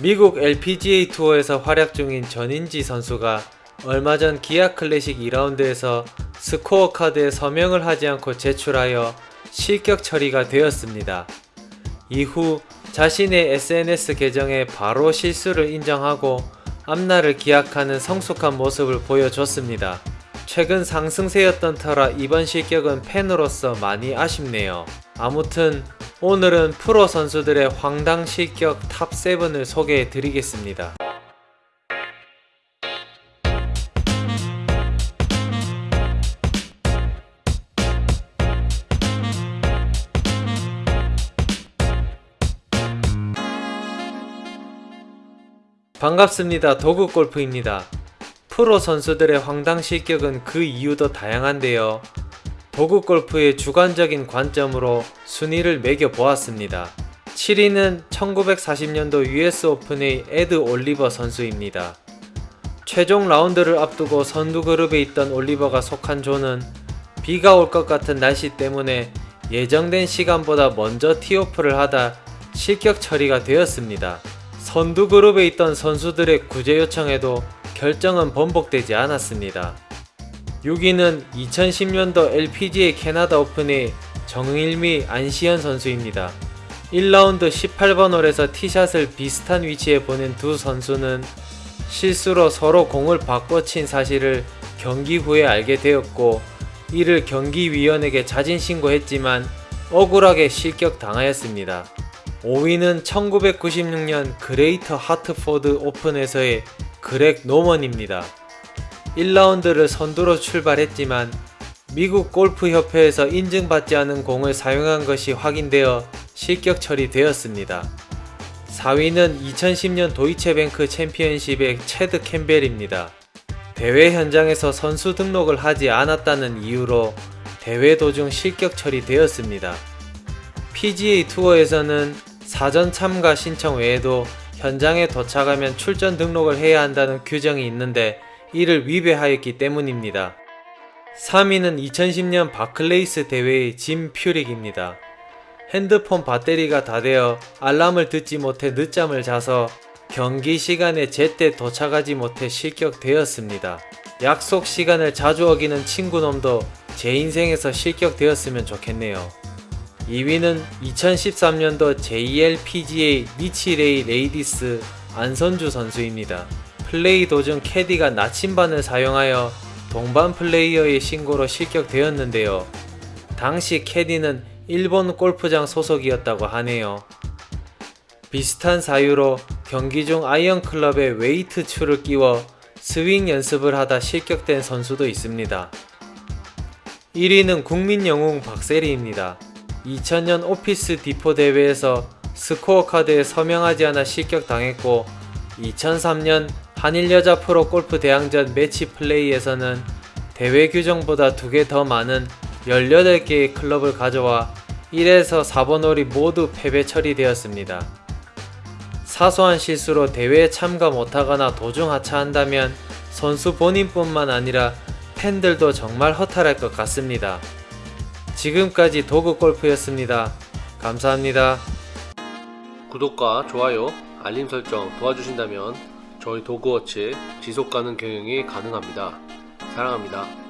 미국 LPGA 투어에서 활약 중인 전인지 선수가 얼마 전 기아 클래식 2라운드에서 스코어 카드에 서명을 하지 않고 제출하여 실격 처리가 되었습니다. 이후 자신의 SNS 계정에 바로 실수를 인정하고 앞날을 기약하는 성숙한 모습을 보여줬습니다. 최근 상승세였던 터라 이번 실격은 팬으로서 많이 아쉽네요. 아무튼 오늘은 프로 선수들의 황당 실격 탑7을 소개해 드리겠습니다. 반갑습니다. 도구골프입니다. 프로 선수들의 황당 실격은 그 이유도 다양한데요. 도구골프의 주관적인 관점으로 순위를 매겨보았습니다. 7위는 1940년도 US 오픈의 에드 올리버 선수입니다. 최종 라운드를 앞두고 선두 그룹에 있던 올리버가 속한 조는 비가 올 것 같은 날씨 때문에 예정된 시간보다 먼저 티오프를 하다 실격 처리가 되었습니다. 선두 그룹에 있던 선수들의 구제 요청에도 결정은 번복되지 않았습니다. 6위는 2010년도 LPGA 캐나다 오픈의 정일미 안시현 선수입니다. 1라운드 18번 홀에서 티샷을 비슷한 위치에 보낸 두 선수는 실수로 서로 공을 바꿔 친 사실을 경기 후에 알게 되었고 이를 경기위원에게 자진 신고했지만 억울하게 실격 당하였습니다. 5위는 1996년 그레이터 하트포드 오픈에서의 그렉 노먼입니다. 1라운드를 선두로 출발했지만 미국 골프협회에서 인증받지 않은 공을 사용한 것이 확인되어 실격 처리되었습니다. 4위는 2010년 도이체뱅크 챔피언십의 체드 캠벨입니다. 대회 현장에서 선수 등록을 하지 않았다는 이유로 대회 도중 실격 처리되었습니다. PGA 투어에서는 사전 참가 신청 외에도 현장에 도착하면 출전 등록을 해야 한다는 규정이 있는데 이를 위배하였기 때문입니다. 3위는 2010년 바클레이스 대회의 짐 퓨릭입니다. 핸드폰 배터리가 다 되어 알람을 듣지 못해 늦잠을 자서 경기 시간에 제때 도착하지 못해 실격되었습니다. 약속 시간을 자주 어기는 친구놈도 제 인생에서 실격되었으면 좋겠네요. 2위는 2013년도 JLPGA 니치레이 레이디스 안선주 선수입니다. 플레이 도중 캐디가 나침반을 사용하여 동반 플레이어의 신고로 실격되었는데요. 당시 캐디는 일본 골프장 소속이었다고 하네요. 비슷한 사유로 경기 중 아이언 클럽에 웨이트 추를 끼워 스윙 연습을 하다 실격된 선수도 있습니다. 1위는 국민 영웅 박세리입니다. 2000년 오피스 디포 대회에서 스코어 카드에 서명하지 않아 실격당했고 2003년 한일 여자 프로 골프 대항전 매치 플레이에서는 대회 규정보다 두개더 많은 18개의 클럽을 가져와 1에서 4번 홀이 모두 패배 처리되었습니다. 사소한 실수로 대회에 참가 못하거나 도중 하차한다면 선수 본인뿐만 아니라 팬들도 정말 허탈할 것 같습니다. 지금까지 도그골프였습니다. 감사합니다. 구독과 좋아요, 알림 설정 도와주신다면 저희 도그워치 지속가능 경영이 가능합니다. 사랑합니다.